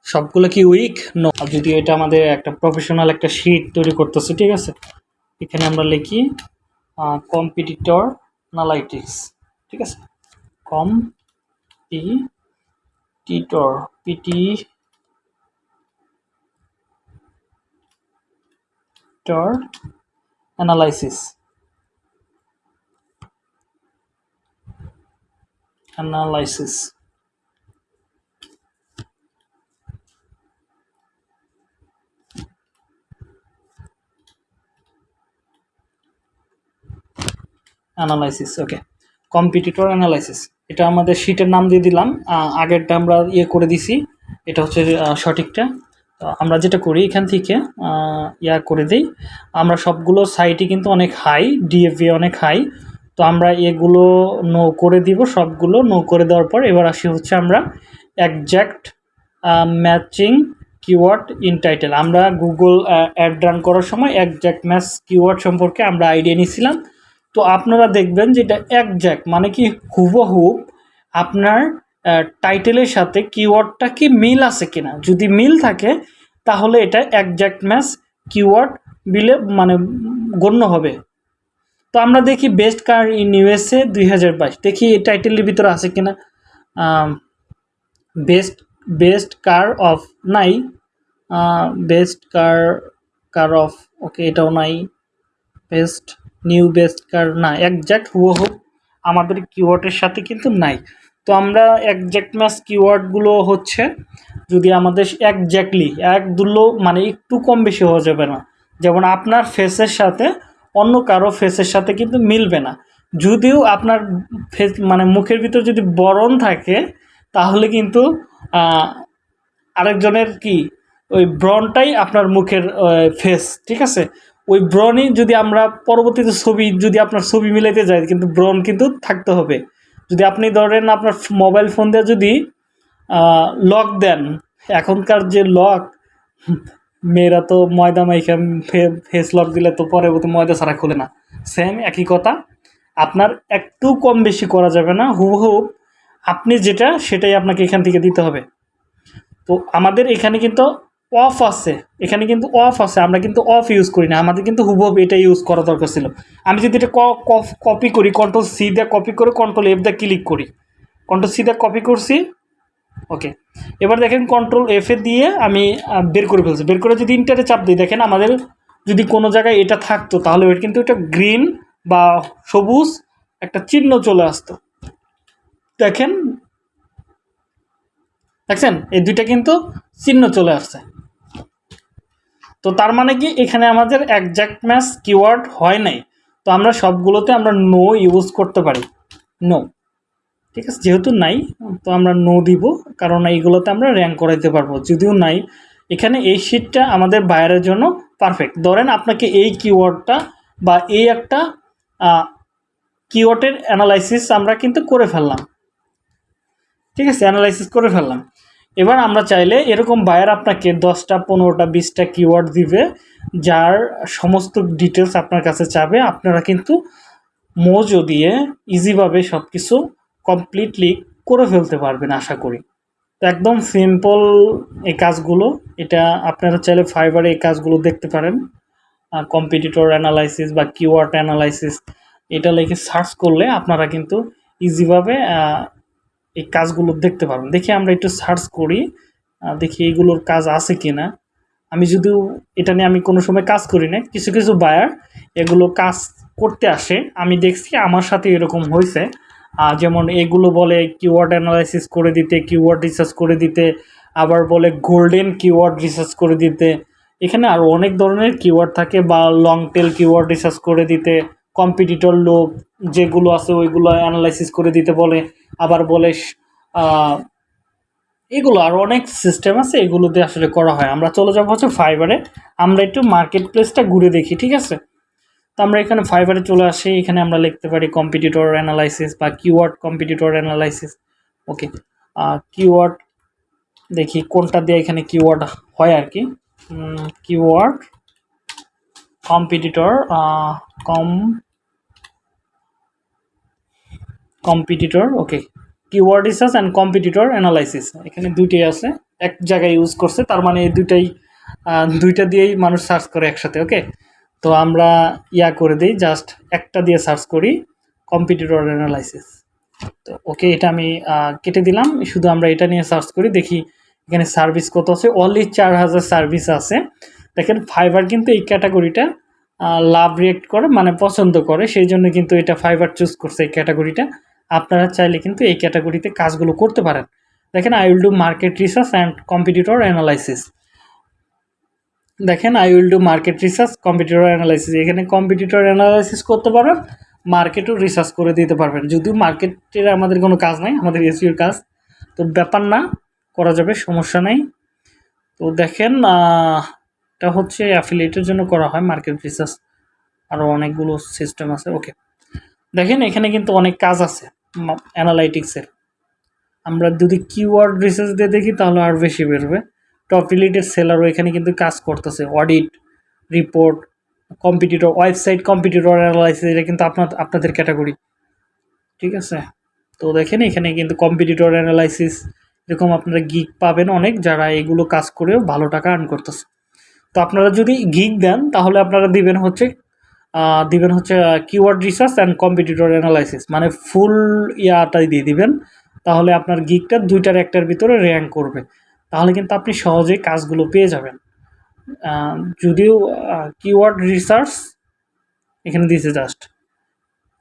সবগুলো কি উইক নো যদি এটা আমাদের একটা প্রফেশনাল একটা শিট তৈরি করতেছে, ঠিক আছে? এখানে আমরা লিখি কম্পিটিটর অ্যানালাইটিক্স ঠিক আছে? কম পি টিটর পিটি টর analysis. Analysis. Analysis okay competitor analysis এটা আমাদের শিটের নাম দিয়ে দিলাম আগেরটা আমরা ইয়ে করে দিছি, এটা হচ্ছে সঠিকটা। তো আমরা যেটা করি এখান থেকে ইয়া করে দিই, আমরা সবগুলো সাইটই কিন্তু অনেক হাই ডিএফি অনেক হাই তো আমরা এগুলো নো করে দিব, সবগুলো নো করে দেওয়ার পর এবার আসি হচ্ছে আমরা exact matching keyword in title আমরা গুগল অ্যাড রান করার সময় একজ্যাক্ট ম্যাচ কিওয়ার্ড সম্পর্কে আমরা আইডিয়া নিয়েছিলাম তো আপনারা দেখবেন যে এটা একজ্যাক্ট মানে কি হুবহু আপনার টাইটেলের সাথে কিওয়ার্ডটা কি মিল আছে কিনা। যদি মিল থাকে, তাহলে এটা একজ্যাক্ট ম্যাচ কিওয়ার্ড বিলে মানে গণ্য হবে। তো আমরা দেখি বেস্ট কার ইন ইউএসএ দুই হাজার বাইশ। দেখি এই টাইটেলের ভিতরে আছে কিনা। বেস্ট বেস্ট কার অফ নাই। Best car car of okay এটাও নাই। বেস্ট নিউ বেস্ট কার না একজ্যাক্ট হুবহু আমাদের কিওয়ার্ডের সাথে কিন্তু নাই। তো আমরা একজ্যাক্ট ম্যাচ কিওয়ার্ডগুলো হচ্ছে যদি আমাদের একজ্যাক্টলি এক দুলো মানে একটু কম বেশি হওয়া যাবে না। যেমন আপনার ফেসের সাথে অন্য কারও ফেসের সাথে কিন্তু মিলবে না। যদিও আপনার ফেস মানে মুখের ভিতর যদি বরণ থাকে, তাহলে কিন্তু আরেকজনের কি, ওই ব্রনটাই আপনার মুখের ফেস ঠিক আছে? ওই ব্রনই যদি আমরা পরবর্তীতে ছবি, যদি আপনার ছবি মিলাইতে যাই, কিন্তু ব্রন কিন্তু থাকতে হবে। যদি আপনি ধরেন আপনার মোবাইল ফোন দিয়ে যদি লক দেন, এখনকার যে লক মেয়েরা তো ময়দা মাইখা ফেস লক দিলে তো পরবর্তী ময়দা ছাড়া খোলে না। সেম একই কথা, আপনার একটু কম বেশি করা যাবে না, হুবহু আপনি যেটা, সেটাই আপনাকে এখান থেকে দিতে হবে। তো আমাদের এখানে কিন্তু অফ আছে। এখানে কিন্তু অফ আছে, আমরা কিন্তু অফ ইউজ করি না। আমাদের কিন্তু হুবহু এটা ইউজ করা দরকার ছিল। আমি যদি এটা কপি করি কন্ট্রোল সি দিয়ে কপি করে কন্ট্রোল এফ দিয়ে ক্লিক করি। কন্ট্রোল সি দিয়ে কপি করছি। ওকে এবার দেখেন কন্ট্রোল এফে দিয়ে আমি বের করে ফেলছি। বের করে যদি ইন্টারে চাপ দিই, দেখেন আমাদের যদি কোনো জায়গায় এটা থাকতো, তাহলে ওর কিন্তু এটা গ্রিন বা সবুজ একটা চিহ্ন চলে আসতো। দেখেন, দেখছেন? এই দুইটা কিন্তু চিহ্ন চলে আসছে। তো তার মানে কি? এখানে আমাদের একজ্যাক্ট ম্যাচ কিওয়ার্ড হয় নাই। তো আমরা সবগুলোতে আমরা নো ইউজ করতে পারি। নো ঠিক আছে? যেহেতু নাই, তো আমরা নো দিব, কারণ এইগুলোতে আমরা র্যাঙ্ক করাইতে পারব। যদিও নাই, এখানে এই শিটটা আমাদের বাইরের জন্য পারফেক্ট ধরেন আপনাকে এই কিওয়ার্ডটা বা এই একটা কিওয়ার্ডের অ্যানালাইসিস আমরা কিন্তু করে ফেললাম। ঠিক আছে? অ্যানালাইসিস করে ফেললাম। এবার আমরা চাইলে এরকম বায়ার আপনাকে দশটা, পনেরোটা, বিশটা কিওয়ার্ড দিবে, যার সমস্ত ডিটেলস আপনার কাছে চাবে। আপনারা কিন্তু মোজো দিয়ে ইজিভাবে সব কিছু কমপ্লিটলি করে ফেলতে পারবেন আশা করি। তো একদম সিম্পল এই কাজগুলো, এটা আপনারা চাইলে ফাইবারে এই কাজগুলো দেখতে পারেন। কম্পিটিটর অ্যানালাইসিস বা কিওয়ার্ড অ্যানালাইসিস এটা লিখে সার্চ করলে আপনারা কিন্তু ইজিভাবে এই কাজগুলো দেখতে পারবেন। দেখি আমরা একটু সার্চ করি দেখি এগুলোর কাজ আছে কি না আমি যদিও এটা নিয়ে আমি কোনো সময় কাজ করি না কিছু কিছু বায়ার এগুলো কাজ করতে আসে। আমি দেখছি আমার সাথে এরকম হয়েছে। যেমন এগুলো বলে কিওয়ার্ড অ্যানালাইসিস করে দিতে কিওয়ার্ড রিসার্চ করে দিতে, আবার বলে গোল্ডেন কিওয়ার্ড রিসার্চ করে দিতে। এখানে আরও অনেক ধরনের কিওয়ার্ড থাকে বা লং টেল কিওয়ার্ড রিসার্চ করে দিতে। কম্পিটিটর লোক যেগুলো আছে ওইগুলো অ্যানালাইসিস করে দিতে বলে, আবার বলে এগুলো আর অনেক সিস্টেম আছে এগুলো দিয়ে আসলে করা হয়। আমরা চলে যাব হচ্ছে ফাইবারে আমরা একটু মার্কেট প্লেসটা ঘুরে দেখি, ঠিক আছে? তো আমরা এখানে ফাইবারে চলে আসি, এখানে আমরা লিখতে পারি কম্পিটিটর অ্যানালাইসিস বা keyword competitor analysis okay keyword দেখি কোনটা দিয়ে এখানে কিওয়ার্ড হয় আর কি। Keyword competitor com competitor okay keyword research and competitor analysis এখানে দুইটাই আছে, এক জায়গায় ইউজ করছে, তার মানে এই দুইটাই দুইটা দিয়েই মানুষ সার্চ করে একসাথে ওকে তো আমরা ইয়া করে দিই জাস্ট একটা দিয়ে সার্চ করি কম্পিটিটর অ্যানালাইসিস তো ওকে এটা আমি কেটে দিলাম, শুধু আমরা এটা নিয়ে সার্চ করি, দেখি এখানে সার্ভিস কত আছে অনলি চার হাজার সার্ভিস আছে। দেখেন ফাইবার কিন্তু এই ক্যাটাগরিটা লাভ রিয়েক্ট করে মানে পছন্দ করে, সেই জন্য কিন্তু এটা ফাইবার চুজ করছে এই ক্যাটাগরিটা আপনারা চাইলে কিন্তু এই ক্যাটাগরিতে কাজগুলো করতে পারেন। দেখেন I will do market research and competitor analysis দেখেন I will do market research competitor analysis এখানে কম্পিটিটর অ্যানালাইসিস করতে পারবেন মার্কেটও রিসার্চ করে দিতে পারবেন। যদিও মার্কেটের আমাদের কোনো কাজ নাই, আমাদের এসিওর কাজ। তো ব্যাপার না, করা যাবে, সমস্যা নেই। তো দেখেন এটা হচ্ছে অ্যাফিলিয়েটের জন্য করা হয় মার্কেট রিসার্চ আরও অনেকগুলো সিস্টেম আছে ওকে দেখেন, এখানে কিন্তু অনেক কাজ আছে। অ্যানালাইটিক্সের আমরা যদি কিওয়ার্ড রিসার্চ দিয়ে দেখি, তাহলে আর বেশি বেরোবে। টপ রিলেটেড সেলারও এখানে কিন্তু কাজ করতেছে। Audit report competitor website competitor analysis এটা কিন্তু আপনার, আপনাদের ক্যাটাগরি ঠিক আছে? তো দেখেন, এখানে কিন্তু কম্পিটিটর অ্যানালাইসিস এরকম আপনারা গিগ পাবেন অনেক, যারা এগুলো কাজ করেও ভালো টাকা আর্ন করতেছে। তো আপনারা যদি গিগ দেন, তাহলে আপনারা দিবেন হচ্ছে দিবেন হচ্ছে keyword research and competitor analysis মানে ফুল ইয়াটাই দিয়ে দিবেন, তাহলে আপনার গিগটা দুইটার একটার ভিতরে র্যাঙ্ক করবে। তাহলে কিন্তু আপনি সহজেই কাজগুলো পেয়ে যাবেন। যদিও কিওয়ার্ড রিসার্চ এখানে দিয়েছে just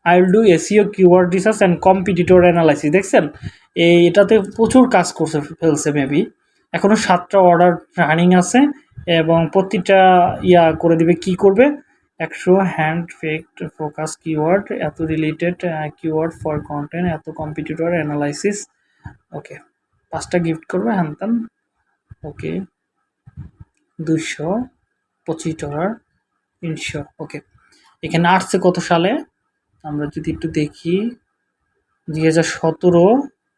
I will do SEO keyword research and competitor analysis দেখছেন? এই, এটাতে প্রচুর কাজ করছে, ফেলছে মেবি এখনও সাতটা অর্ডার রানিং আছে, এবং প্রতিটা ইয়া করে দিবে, কি করবে? একশো হ্যান্ড ফেক্ট ফোকাস কিওয়ার্ড এত রিলেটেড কিওয়ার্ড ফর কন্টেন্ট এত কম্পিটিটর অ্যানালাইসিস ওকে পাঁচটা গিফট করবে হ্যান ত্যান ওকে দুশো পঁচিশ ডলার তিনশো। ওকে এখানে আসছে কত সালে? আমরা যদি একটু দেখি, দুই হাজার সতেরো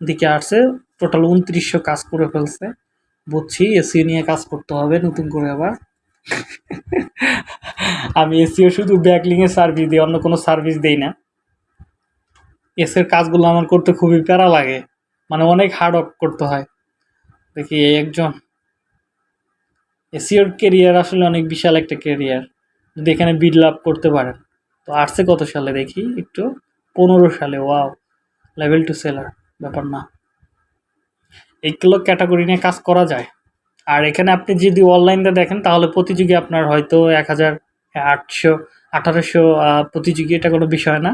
দিকে আসছে টোটাল উনত্রিশশো কাজ করে ফেলছে। বুঝছি এসিও নিয়ে কাজ করতে হবে নতুন করে আবার। আমি এসিও শুধু ব্যাকলিংয়ের সার্ভিস দিই, অন্য কোনো সার্ভিস দেই না। এসের কাজগুলো আমার করতে খুবই প্যারা লাগে। মানে অনেক হার্ড ওয়ার্ক করতে হয়। দেখি এই একজন। এসিওর কেরিয়ার আসলে অনেক বিশাল একটা কেরিয়ার যদি এখানে বিড লাভ করতে পারেন। তো আসছে কত সালে দেখি? একটু পনেরো সালে ওয়াও লেভেল টু সেলার ব্যাপার না। এইগুলো ক্যাটাগরি নিয়ে কাজ করা যায়। আর এখানে আপনি যদি অনলাইনটা দেখেন, তাহলে প্রতিযোগী আপনার হয়তো এক হাজার, আটশো, আঠারোশো প্রতিযোগী, এটা কোনো বিষয় না।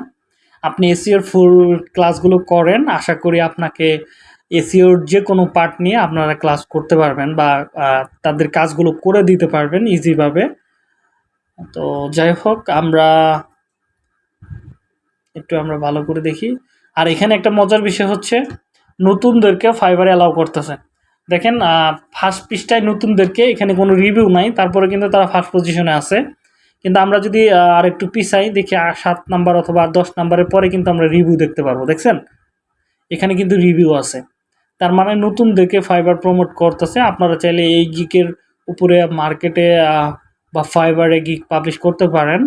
আপনি এসিওর ফুল ক্লাসগুলো করেন, আশা করি আপনাকে এসিওর যে কোনো পার্ট নিয়ে আপনারা ক্লাস করতে পারবেন বা তাদের কাজগুলো করে দিতে পারবেন ইজিভাবে তো যাই হোক, আমরা একটু আমরা ভালো করে দেখি। আর এখানে একটা মজার বিষয় হচ্ছে, নতুনদেরকে ফাইবারে অ্যালাউ করতেছে। দেখেন ফার্স্ট পৃষ্ঠায় নতুনদেরকে এখানে কোনো রিভিউ নাই, তারপরে কিন্তু তারা ফার্স্ট পজিশনে আছে। কিন্তু আমরা যদি আর একটু পিছাই, দেখি সাত নাম্বার অথবা দশ নাম্বারের পরে কিন্তু আমরা রিভিউ দেখতে পারব, দেখছেন? এখানে কিন্তু রিভিউ আছে। তার মানে নতুনদেরকে ফাইবার প্রমোট করতেছে। আপনারা চাইলে এই গিকের উপরে মার্কেটে বা ফাইবারে গিক পাবলিশ করতে পারেন।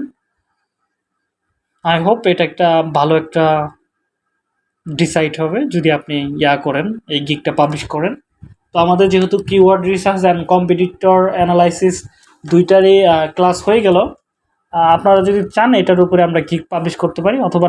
আই হোপ এটা একটা ভালো একটা ডিসাইড হবে, যদি আপনি ইয়া করেন, এই গিকটা পাবলিশ করেন। তো আমাদের যেহেতু keyword research and competitor analysis দুইটারই ক্লাস হয়ে গেল। আপনারা যদি চান এটার উপরে আমরা কি পাবলিশ করতে পারি, অথবা